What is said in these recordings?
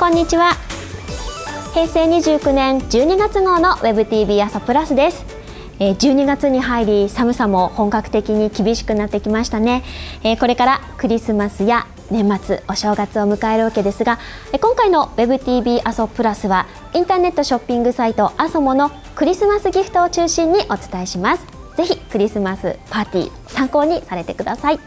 こんにちは。平成29年12月号の WebTV 朝プラスです。12月に入り寒さも本格的に厳しくなってきましたね。これからクリスマスや年末お正月を迎えるわけですが今回の WebTV 阿蘇プラスはインターネットショッピングサイト阿蘇モのクリスマスギフトを中心にお伝えします。ぜひクリスマスパーティー参考にされてください。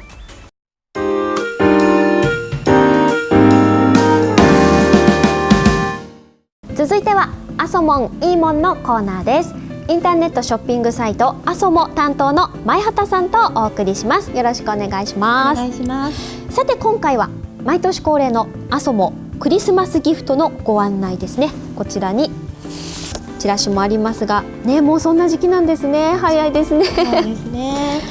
続いてはアソモンイーモンのコーナーです。インターネットショッピングサイトアソモ担当の前畑さんとお送りします。よろしくお願いします。お願いします。さて今回は毎年恒例のアソモクリスマスギフトのご案内ですね。こちらにチラシもありますがねもうそんな時期なんですね。早いですね。そうですね。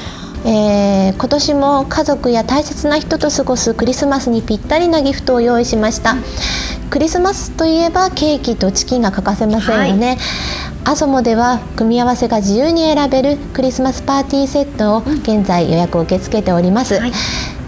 えー、今年も家族や大切な人と過ごすクリスマスにぴったりなギフトを用意しました、うんクリスマスといえばケーキとチキンが欠かせませんよね、はい、アソモでは組み合わせが自由に選べるクリスマスパーティーセットを現在予約を受け付けております、はい、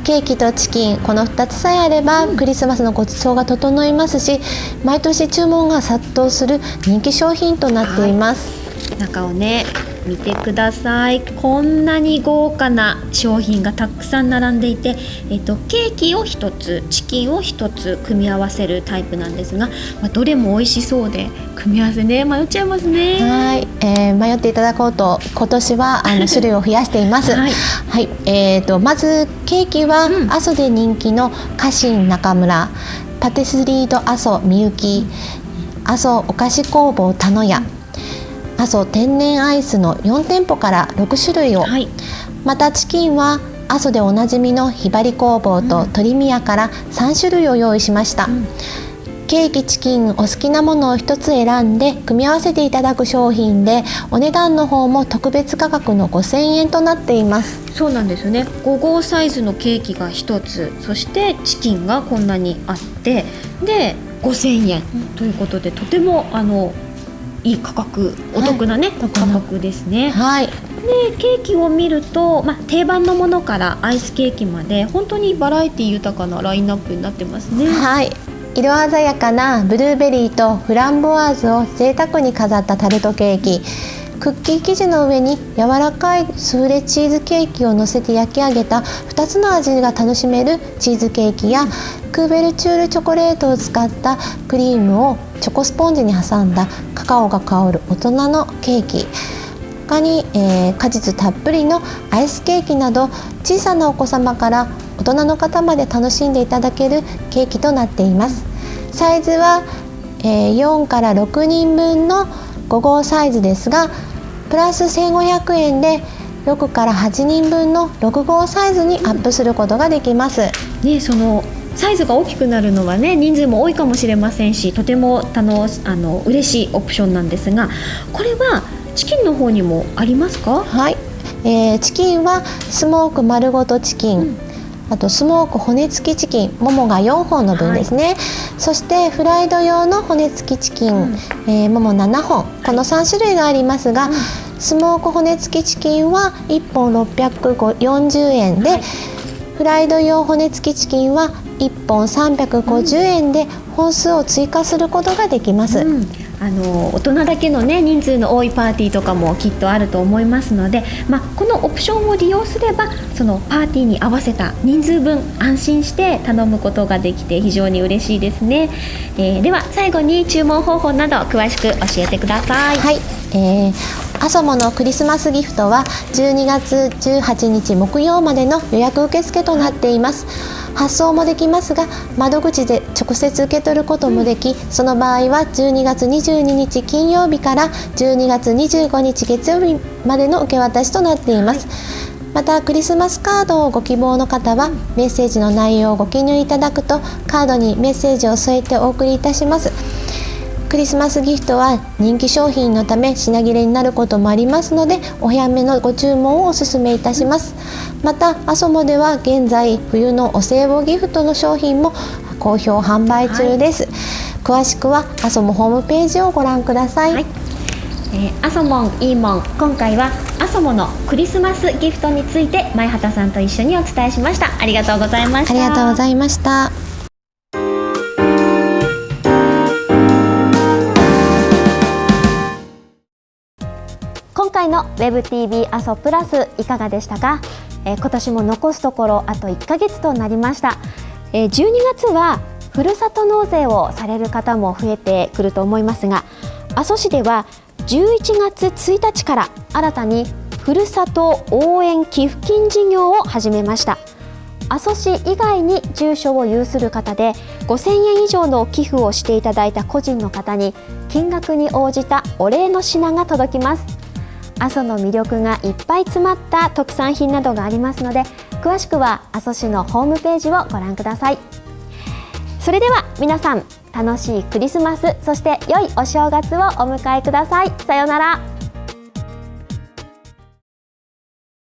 ケーキとチキンこの2つさえあればクリスマスのごちそうが整いますし毎年注文が殺到する人気商品となっています、はい、中をね見てください。こんなに豪華な商品がたくさん並んでいて、えっと、ケーキを1つチキンを1つ組み合わせるタイプなんですが、まあ、どれも美味しそうで組み合わせね迷っちゃいますね。はい、えー、迷っていただこうと今年はあの 種類を増やしています。はい、はい、えーと、まずケーキは、阿蘇で人気の家臣中村パティスリード阿蘇みゆき阿蘇お菓子工房田野屋阿蘇天然アイスの4店舗から6種類を、はい、またチキンは阿蘇でおなじみのひばり工房と鶏宮から3種類を用意しました、うん、ケーキチキンお好きなものを1つ選んで組み合わせていただく商品でお値段の方も特別価格の5000円となっています。そうなんですよね。5号サイズのケーキが1つそしてチキンがこんなにあってで5000円ということでとてもあのいい価格お得なね、はい、価格ですね。はい、でケーキを見ると、まあ、定番のものからアイスケーキまで本当にバラエティ豊かなラインナップになってますね。はい色鮮やかなブルーベリーとフランボワーズを贅沢に飾ったタルトケーキクッキー生地の上に柔らかいスフレチーズケーキを乗せて焼き上げた2つの味が楽しめるチーズケーキやクーベルチュールチョコレートを使ったクリームをチョコスポンジに挟んだカカオが香る大人のケーキ他に、えー、果実たっぷりのアイスケーキなど小さなお子様から大人の方まで楽しんでいただけるケーキとなっていますサイズは、えー、4から6人分の5号サイズですがプラス1500円で6から8人分の6号サイズにアップすることができます。ね、そのサイズが大きくなるのはね人数も多いかもしれませんしとてもあのあの嬉しいオプションなんですがこれはチキンの方にもありますか？はい、えー、チキンはスモーク丸ごとチキン、うん。あとスモーク骨付きチキンももが4本の分ですね、はい、そしてフライド用の骨付きチキン、うん、えー、もも7本。この3種類がありますが、うん、スモーク骨付きチキンは1本640円で、はい、フライド用骨付きチキンは1本350円で本数を追加することができます。うんあの大人だけの、ね、人数の多いパーティーとかもきっとあると思いますので、まあ、このオプションを利用すればそのパーティーに合わせた人数分安心して頼むことができて非常に嬉しいですね、えー、では最後に注文方法など詳しく教えてください。はい、えーアソモのクリスマスギフトは12月18日木曜までの予約受付となっています。発送もできますが窓口で直接受け取ることもでき、その場合は12月22日金曜日から12月25日月曜日までの受け渡しとなっています。またクリスマスカードをご希望の方はメッセージの内容をご記入いただくとカードにメッセージを添えてお送りいたしますクリスマスギフトは人気商品のため品切れになることもありますのでお早めのご注文をお勧めいたします。またアソモでは現在冬のお歳暮ギフトの商品も好評販売中です、はい、詳しくはアソモホームページをご覧ください、はい、えー、アソモンいいもん今回はアソモのクリスマスギフトについて前畑さんと一緒にお伝えしました。ありがとうございました。ありがとうございました回の WebTV 阿蘇プラスいかがでしたか、えー、今年も残すところあと1ヶ月となりました、えー、12月はふるさと納税をされる方も増えてくると思いますが阿蘇市では11月1日から新たにふるさと応援寄付金事業を始めました。阿蘇市以外に住所を有する方で5000円以上の寄付をしていただいた個人の方に金額に応じたお礼の品が届きます。阿蘇の魅力がいっぱい詰まった特産品などがありますので詳しくは阿蘇市のホームページをご覧ください。それでは皆さん楽しいクリスマスそして良いお正月をお迎えください。さようなら。